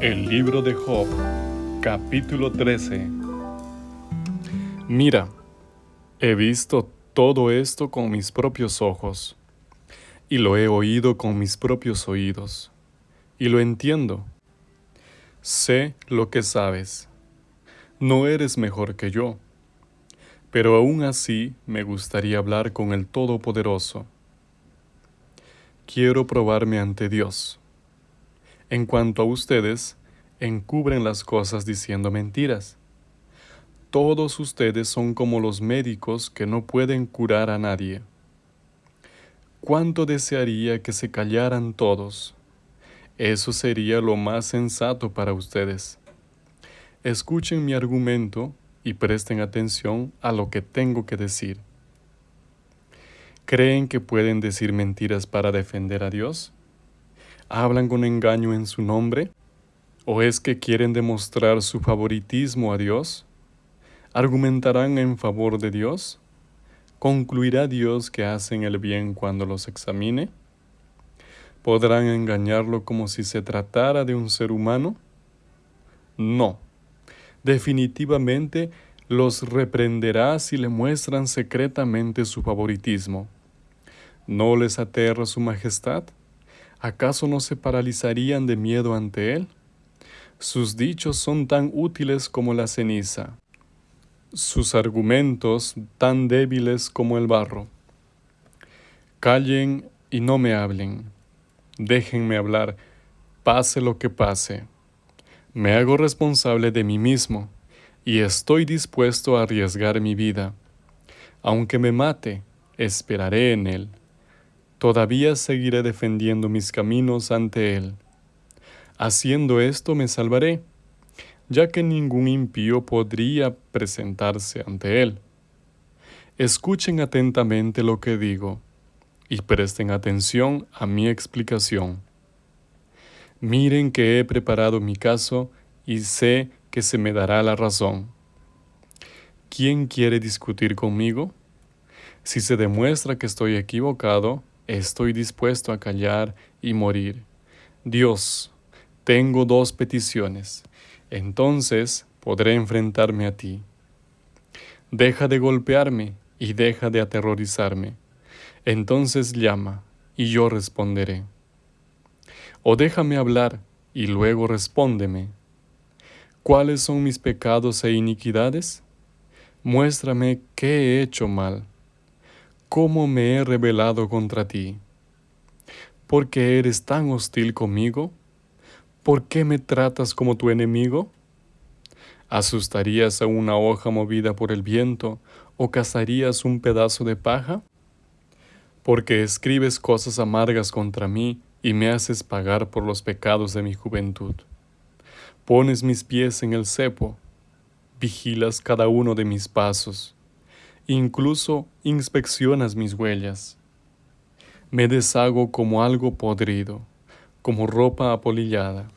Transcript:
El libro de Job, capítulo 13. Mira, he visto todo esto con mis propios ojos, y lo he oído con mis propios oídos, y lo entiendo. Sé lo que sabes. No eres mejor que yo, pero aún así me gustaría hablar con el Todopoderoso. Quiero probarme ante Dios en cuanto a ustedes, encubren las cosas diciendo mentiras. Todos ustedes son como los médicos que no pueden curar a nadie. ¿Cuánto desearía que se callaran todos? Eso sería lo más sensato para ustedes. Escuchen mi argumento y presten atención a lo que tengo que decir. ¿Creen que pueden decir mentiras para defender a Dios? Hablan con engaño en su nombre? ¿O es que quieren demostrar su favoritismo a Dios? ¿Argumentarán en favor de Dios? ¿Concluirá Dios que hacen el bien cuando los examine? ¿Podrán engañarlo como si se tratara de un ser humano? No. Definitivamente los reprenderá si le muestran secretamente su favoritismo. ¿No les aterra su majestad? ¿Acaso no se paralizarían de miedo ante él? Sus dichos son tan útiles como la ceniza, sus argumentos tan débiles como el barro. Callen y no me hablen, déjenme hablar, pase lo que pase. Me hago responsable de mí mismo y estoy dispuesto a arriesgar mi vida. Aunque me mate, esperaré en él todavía seguiré defendiendo mis caminos ante Él. Haciendo esto me salvaré, ya que ningún impío podría presentarse ante Él. Escuchen atentamente lo que digo y presten atención a mi explicación. Miren que he preparado mi caso y sé que se me dará la razón. ¿Quién quiere discutir conmigo? Si se demuestra que estoy equivocado, estoy dispuesto a callar y morir. Dios, tengo dos peticiones, entonces podré enfrentarme a ti. Deja de golpearme y deja de aterrorizarme. Entonces llama y yo responderé. O déjame hablar y luego respóndeme. ¿Cuáles son mis pecados e iniquidades? Muéstrame qué he hecho mal cómo me he rebelado contra ti. ¿Por qué eres tan hostil conmigo? ¿Por qué me tratas como tu enemigo? ¿Asustarías a una hoja movida por el viento o cazarías un pedazo de paja? Porque escribes cosas amargas contra mí y me haces pagar por los pecados de mi juventud. Pones mis pies en el cepo, vigilas cada uno de mis pasos Incluso inspeccionas mis huellas. Me deshago como algo podrido, como ropa apolillada.